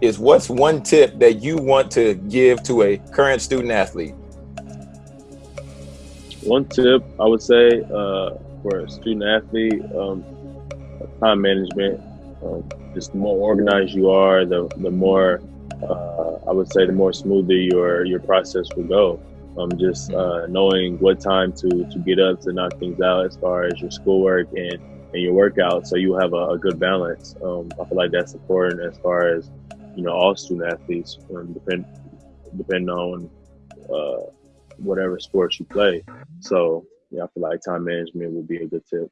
is what's one tip that you want to give to a current student athlete? One tip I would say uh, for a student athlete, um, time management. Um, just the more organized you are, the the more uh, I would say the more smoothly your your process will go. Um, just uh, knowing what time to to get up to knock things out as far as your schoolwork and and your workout, so you have a, a good balance. Um, I feel like that's important as far as you know all student athletes, um, depend depending on uh, whatever sports you play. So yeah, I feel like time management would be a good tip.